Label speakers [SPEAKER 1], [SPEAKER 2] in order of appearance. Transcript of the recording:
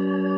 [SPEAKER 1] you